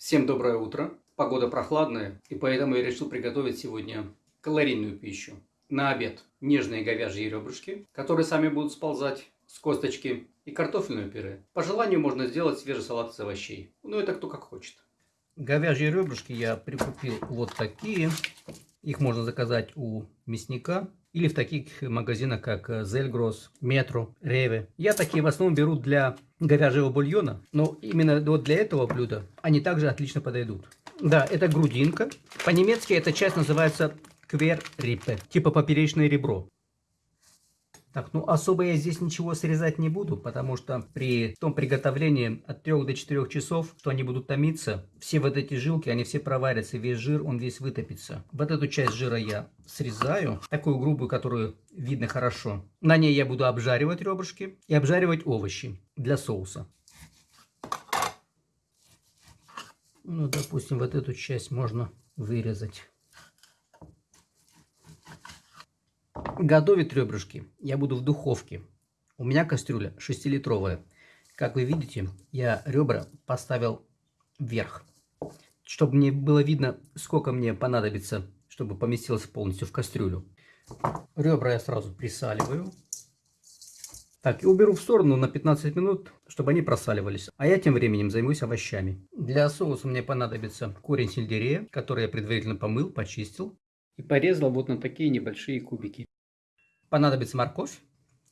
Всем доброе утро. Погода прохладная, и поэтому я решил приготовить сегодня калорийную пищу. На обед нежные говяжьи ребрышки, которые сами будут сползать с косточки, и картофельное пюре. По желанию можно сделать свежий салат из овощей. Ну это кто как хочет. Говяжьи ребрышки я прикупил вот такие. Их можно заказать у мясника или в таких магазинах, как Зельгрос, Метро, Реве. Я такие в основном беру для говяжьего бульона, но именно вот для этого блюда они также отлично подойдут. Да, это грудинка. По-немецки эта часть называется кверриппе, типа поперечное ребро. Так, ну особо я здесь ничего срезать не буду, потому что при том приготовлении от 3 до 4 часов, что они будут томиться, все вот эти жилки, они все проварятся, весь жир, он весь вытопится. Вот эту часть жира я срезаю, такую грубую, которую видно хорошо. На ней я буду обжаривать ребрышки и обжаривать овощи для соуса. Ну, допустим, вот эту часть можно вырезать. Готовить ребрышки я буду в духовке. У меня кастрюля 6-литровая. Как вы видите, я ребра поставил вверх, чтобы мне было видно, сколько мне понадобится, чтобы поместилось полностью в кастрюлю. Ребра я сразу присаливаю. Так, и уберу в сторону на 15 минут, чтобы они просаливались. А я тем временем займусь овощами. Для соуса мне понадобится корень сельдерея, который я предварительно помыл, почистил и порезал вот на такие небольшие кубики понадобится морковь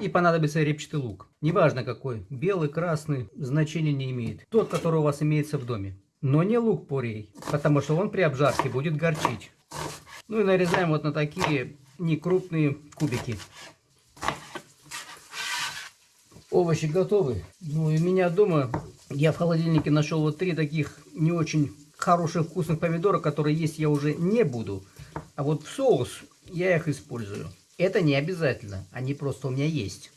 и понадобится репчатый лук. Неважно какой, белый, красный, значения не имеет. Тот, который у вас имеется в доме. Но не лук порей, потому что он при обжарке будет горчить. Ну и нарезаем вот на такие некрупные кубики. Овощи готовы. Ну и у меня дома, я в холодильнике нашел вот три таких не очень хороших вкусных помидора, которые есть я уже не буду. А вот в соус я их использую. Это не обязательно, они просто у меня есть.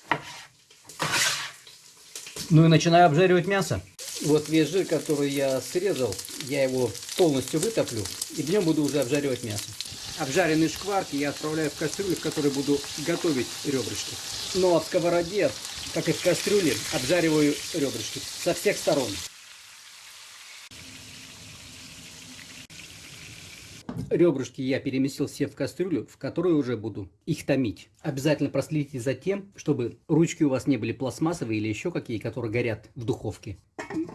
Ну и начинаю обжаривать мясо. Вот весь жир, который я срезал, я его полностью вытоплю и в нем буду уже обжаривать мясо. Обжаренные шкварки я отправляю в кастрюлю, в которой буду готовить ребрышки. Но в сковороде, как и в кастрюле, обжариваю ребрышки со всех сторон. Ребрышки я переместил все в кастрюлю, в которую уже буду их томить. Обязательно проследите за тем, чтобы ручки у вас не были пластмассовые или еще какие, которые горят в духовке.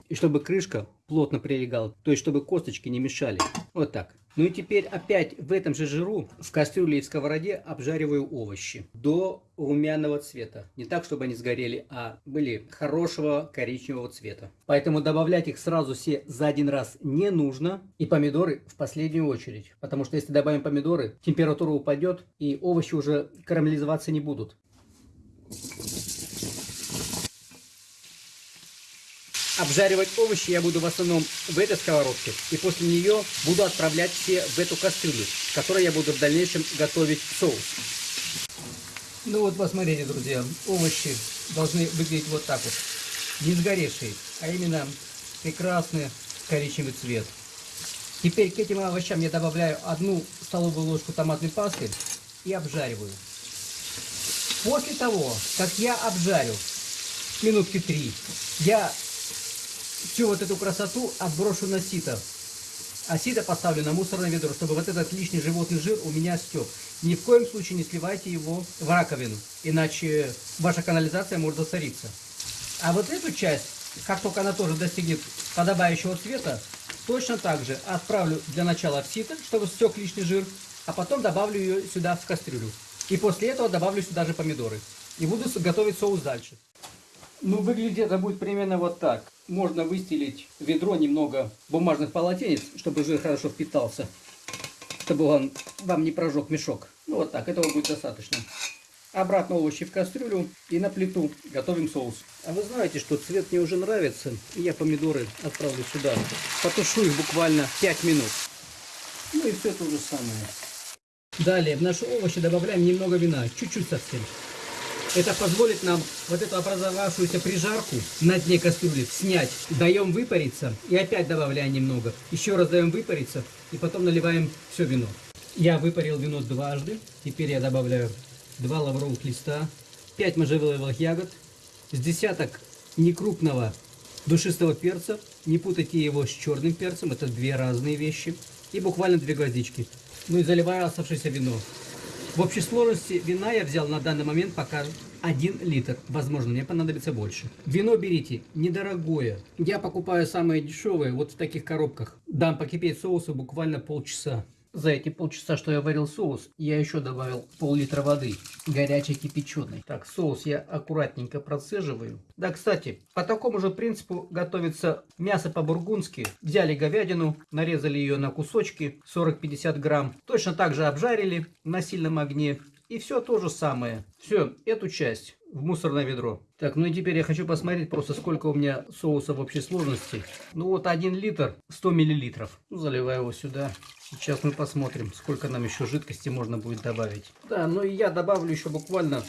И чтобы крышка плотно прилегала, то есть чтобы косточки не мешали. Вот так. Ну и теперь опять в этом же жиру в кастрюле и в сковороде обжариваю овощи до румяного цвета. Не так, чтобы они сгорели, а были хорошего коричневого цвета. Поэтому добавлять их сразу все за один раз не нужно. И помидоры в последнюю очередь. Потому что если добавим помидоры, температура упадет и овощи уже карамелизоваться не будут. Обжаривать овощи я буду в основном в этой сковородке. И после нее буду отправлять все в эту кастрюлю, в которой я буду в дальнейшем готовить соус. Ну вот посмотрите, друзья, овощи должны выглядеть вот так вот. Не сгоревшие, а именно прекрасный коричневый цвет. Теперь к этим овощам я добавляю одну столовую ложку томатной пасты и обжариваю. После того, как я обжарю минутки три, я всю вот эту красоту отброшу на сито. А сито поставлю на мусорное ведро, чтобы вот этот лишний животный жир у меня стек. Ни в коем случае не сливайте его в раковину, иначе ваша канализация может засориться. А вот эту часть, как только она тоже достигнет подобающего цвета, точно так же отправлю для начала в сито, чтобы стек лишний жир, а потом добавлю ее сюда в кастрюлю. И после этого добавлю сюда же помидоры. И буду готовить соус дальше. Ну, выглядит это будет примерно вот так. Можно выстелить ведро немного бумажных полотенец, чтобы жир хорошо впитался. Чтобы он вам не прожег мешок. Ну, вот так, этого будет достаточно. Обратно овощи в кастрюлю и на плиту готовим соус. А вы знаете, что цвет мне уже нравится. И я помидоры отправлю сюда. Потушу их буквально 5 минут. Ну и все то же самое. Далее в наши овощи добавляем немного вина. Чуть-чуть совсем. Это позволит нам вот эту образовавшуюся прижарку на дне кастрюли снять. Даем выпариться и опять добавляем немного. Еще раз даем выпариться и потом наливаем все вино. Я выпарил вино дважды. Теперь я добавляю 2 лавровых листа, 5 можжевеловых ягод, с десяток некрупного душистого перца. Не путайте его с черным перцем, это две разные вещи. И буквально две гвоздички. Ну и заливаю оставшееся вино. В общей сложности вина я взял на данный момент пока 1 литр. Возможно, мне понадобится больше. Вино берите недорогое. Я покупаю самое дешевое вот в таких коробках. Дам покипеть соусу буквально полчаса. За эти полчаса, что я варил соус, я еще добавил пол-литра воды, горячей кипяченой. Так, соус я аккуратненько процеживаю. Да, кстати, по такому же принципу готовится мясо по-бургундски. Взяли говядину, нарезали ее на кусочки, 40-50 грамм. Точно так же обжарили на сильном огне. И все то же самое. Все, эту часть в мусорное ведро. Так, ну и теперь я хочу посмотреть просто, сколько у меня соуса в общей сложности. Ну вот 1 литр 100 миллилитров. Ну, заливаю его сюда. Сейчас мы посмотрим, сколько нам еще жидкости можно будет добавить. Да, ну и я добавлю еще буквально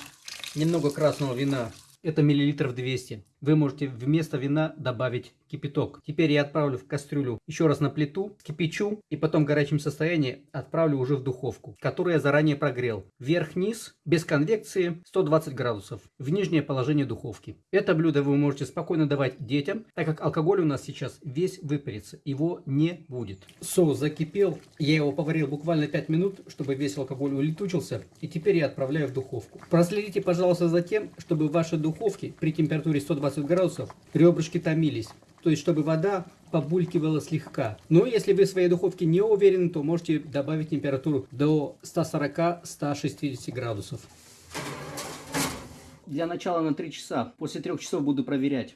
немного красного вина. Это миллилитров 200. Вы можете вместо вина добавить кипяток. Теперь я отправлю в кастрюлю еще раз на плиту, кипячу и потом в горячем состоянии отправлю уже в духовку, которую я заранее прогрел. Вверх-вниз, без конвекции, 120 градусов, в нижнее положение духовки. Это блюдо вы можете спокойно давать детям, так как алкоголь у нас сейчас весь выпарится, его не будет. Соус закипел, я его поварил буквально 5 минут, чтобы весь алкоголь улетучился, и теперь я отправляю в духовку. Проследите, пожалуйста, за тем, чтобы в вашей духовке при температуре 120 градусов ребрышки томились то есть чтобы вода побулькивала слегка. Но если вы в своей духовке не уверены, то можете добавить температуру до 140-160 градусов. Для начала на 3 часа. После 3 часов буду проверять.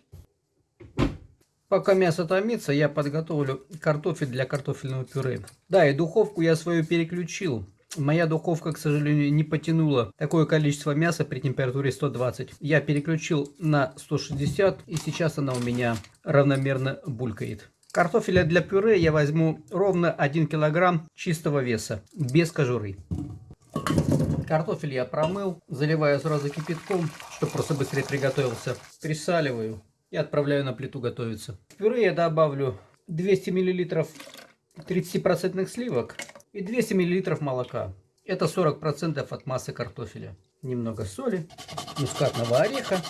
Пока мясо томится, я подготовлю картофель для картофельного пюре. Да, и духовку я свою переключил. Моя духовка, к сожалению, не потянула такое количество мяса при температуре 120. Я переключил на 160 и сейчас она у меня равномерно булькает. Картофеля для пюре я возьму ровно 1 килограмм чистого веса, без кожуры. Картофель я промыл, заливаю сразу кипятком, чтобы просто быстрее приготовился. Присаливаю и отправляю на плиту готовиться. В пюре я добавлю 200 миллилитров 30% сливок и 200 мл молока. Это 40% от массы картофеля. Немного соли, мускатного ореха.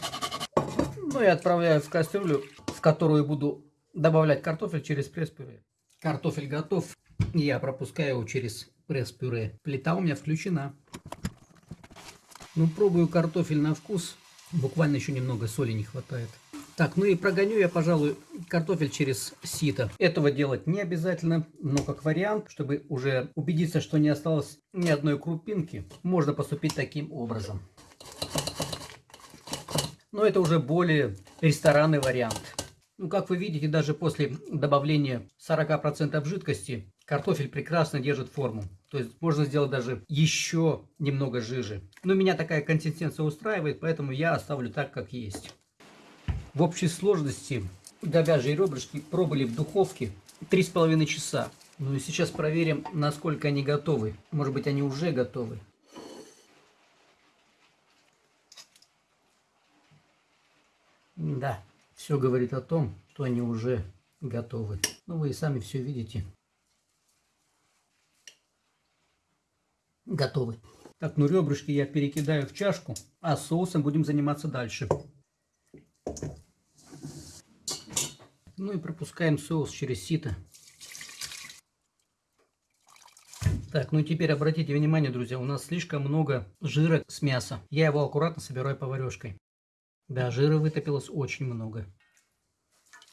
Ну и отправляю в кастрюлю, в которую буду добавлять картофель через пресс-пюре. Картофель готов. Я пропускаю его через пресс-пюре. Плита у меня включена. Ну, пробую картофель на вкус. Буквально еще немного соли не хватает. Так, ну и прогоню я, пожалуй, картофель через сито. Этого делать не обязательно, но как вариант, чтобы уже убедиться, что не осталось ни одной крупинки, можно поступить таким образом. Но это уже более ресторанный вариант. Ну, как вы видите, даже после добавления 40% жидкости, картофель прекрасно держит форму. То есть можно сделать даже еще немного жиже. Но меня такая консистенция устраивает, поэтому я оставлю так, как есть. В общей сложности говяжьи ребрышки пробыли в духовке 3,5 часа. Ну и сейчас проверим, насколько они готовы. Может быть, они уже готовы. Да, все говорит о том, что они уже готовы. Ну, вы и сами все видите. Готовы. Так, ну ребрышки я перекидаю в чашку, а соусом будем заниматься дальше. Ну и пропускаем соус через сито. Так, ну и теперь обратите внимание, друзья, у нас слишком много жира с мяса. Я его аккуратно собираю поварешкой. Да, жира вытопилось очень много.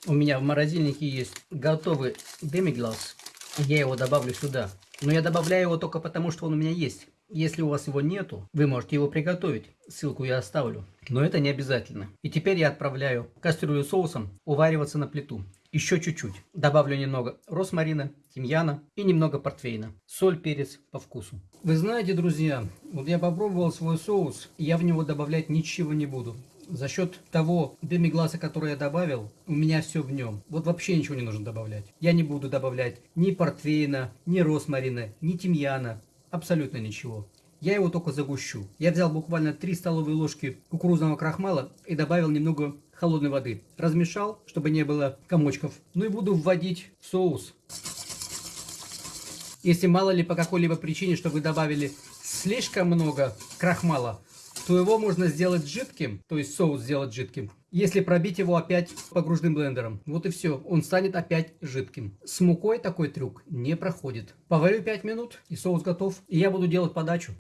У меня в морозильнике есть готовый демиглаз. Я его добавлю сюда. Но я добавляю его только потому, что он у меня есть. Если у вас его нету, вы можете его приготовить. Ссылку я оставлю. Но это не обязательно. И теперь я отправляю кастрюлю соусом увариваться на плиту. Еще чуть-чуть. Добавлю немного росмарина, тимьяна и немного портвейна. Соль, перец по вкусу. Вы знаете, друзья, вот я попробовал свой соус, я в него добавлять ничего не буду. За счет того демигласа, который я добавил, у меня все в нем. Вот вообще ничего не нужно добавлять. Я не буду добавлять ни портвейна, ни росмарина, ни тимьяна. Абсолютно ничего. Я его только загущу. Я взял буквально 3 столовые ложки кукурузного крахмала и добавил немного холодной воды. Размешал, чтобы не было комочков. Ну и буду вводить соус. Если мало ли по какой-либо причине, что вы добавили слишком много крахмала, то его можно сделать жидким, то есть соус сделать жидким, если пробить его опять погружным блендером. Вот и все, он станет опять жидким. С мукой такой трюк не проходит. Поварю 5 минут и соус готов. И я буду делать подачу.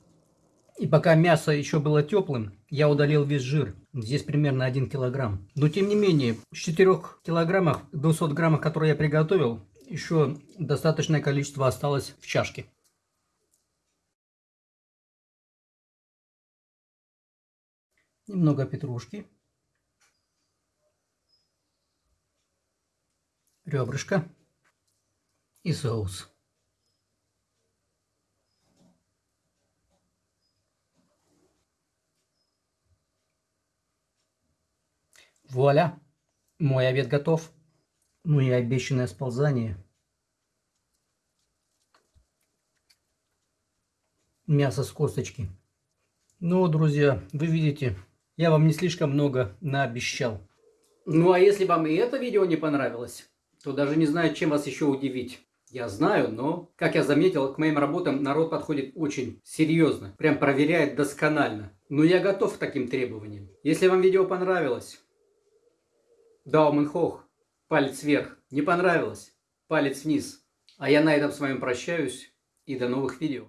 И пока мясо еще было теплым, я удалил весь жир. Здесь примерно 1 килограмм. Но тем не менее, с 4 килограммов 200 граммов, которые я приготовил, еще достаточное количество осталось в чашке. Немного петрушки. Ребрышко. И соус. Вуаля! Мой обед готов. Ну и обещанное сползание. Мясо с косточки. Ну, друзья, вы видите, я вам не слишком много наобещал. Ну, а если вам и это видео не понравилось, то даже не знаю, чем вас еще удивить. Я знаю, но, как я заметил, к моим работам народ подходит очень серьезно. Прям проверяет досконально. Но я готов к таким требованиям. Если вам видео понравилось, hoch, палец вверх. Не понравилось, палец вниз. А я на этом с вами прощаюсь и до новых видео.